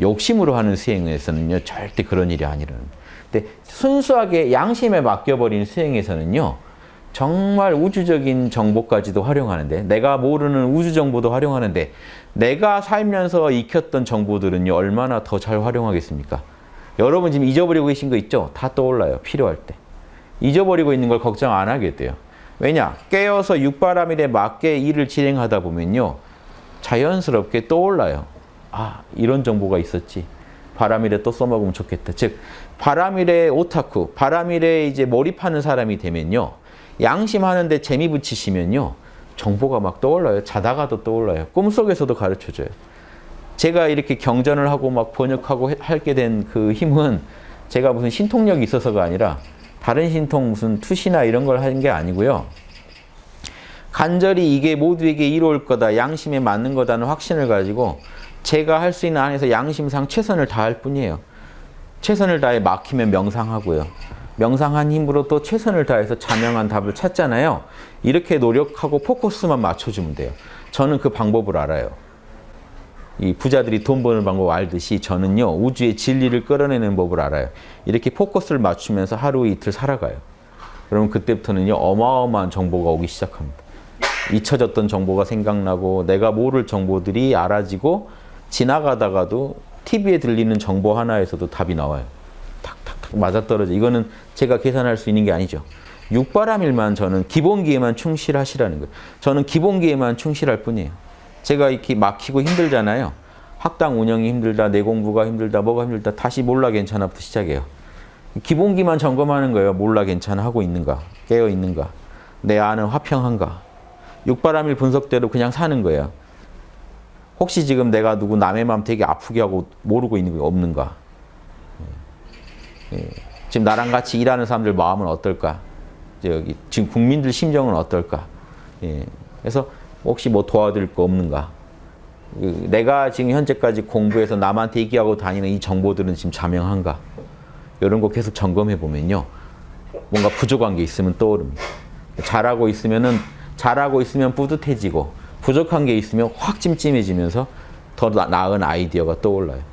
욕심으로 하는 수행에서는요 절대 그런 일이 아니라는. 근데 순수하게 양심에 맡겨버린 수행에서는요 정말 우주적인 정보까지도 활용하는데 내가 모르는 우주 정보도 활용하는데 내가 살면서 익혔던 정보들은요 얼마나 더 잘 활용하겠습니까? 여러분 지금 잊어버리고 계신 거 있죠? 다 떠올라요 필요할 때. 잊어버리고 있는 걸 걱정 안 하게 돼요. 왜냐? 깨어서 육바람일에 맞게 일을 진행하다 보면요. 자연스럽게 떠올라요. 아, 이런 정보가 있었지. 바람일에 또 써먹으면 좋겠다. 즉, 바람일에 오타쿠, 바람일에 이제 몰입하는 사람이 되면요. 양심하는데 재미 붙이시면요. 정보가 막 떠올라요. 자다가도 떠올라요. 꿈속에서도 가르쳐줘요. 제가 이렇게 경전을 하고 막 번역하고 하게 된 그 힘은 제가 무슨 신통력이 있어서가 아니라 다른 신통 무슨 투시나 이런 걸 하는 게 아니고요. 간절히 이게 모두에게 이로울 거다, 양심에 맞는 거다는 확신을 가지고 제가 할 수 있는 안에서 양심상 최선을 다할 뿐이에요. 최선을 다해 막히면 명상하고요. 명상한 힘으로 또 최선을 다해서 자명한 답을 찾잖아요. 이렇게 노력하고 포커스만 맞춰주면 돼요. 저는 그 방법을 알아요. 이 부자들이 돈 버는 방법 알듯이 저는요 우주의 진리를 끌어내는 법을 알아요. 이렇게 포커스를 맞추면서 하루 이틀 살아가요. 그러면 그때부터는요 어마어마한 정보가 오기 시작합니다. 잊혀졌던 정보가 생각나고 내가 모를 정보들이 알아지고 지나가다가도 TV에 들리는 정보 하나에서도 답이 나와요. 탁탁탁 맞아떨어져. 이거는 제가 계산할 수 있는 게 아니죠. 육바람일만 저는 기본기에만 충실하시라는 거예요. 저는 기본기에만 충실할 뿐이에요. 제가 이렇게 막히고 힘들잖아요. 학당 운영이 힘들다, 내 공부가 힘들다, 뭐가 힘들다, 다시 몰라 괜찮아부터 시작해요. 기본기만 점검하는 거예요. 몰라 괜찮아 하고 있는가, 깨어 있는가, 내 안은 화평한가. 육바람일 분석대로 그냥 사는 거예요. 혹시 지금 내가 누구 남의 마음 되게 아프게 하고 모르고 있는 게 없는가? 예. 지금 나랑 같이 일하는 사람들 마음은 어떨까? 저기 지금 국민들 심정은 어떨까? 예. 그래서 혹시 뭐 도와드릴 거 없는가? 그 내가 지금 현재까지 공부해서 남한테 얘기하고 다니는 이 정보들은 지금 자명한가? 이런 거 계속 점검해 보면요. 뭔가 부족한 게 있으면 떠오릅니다. 잘하고 있으면은 잘하고 있으면 뿌듯해지고 부족한 게 있으면 확 찜찜해지면서 더 나은 아이디어가 떠올라요.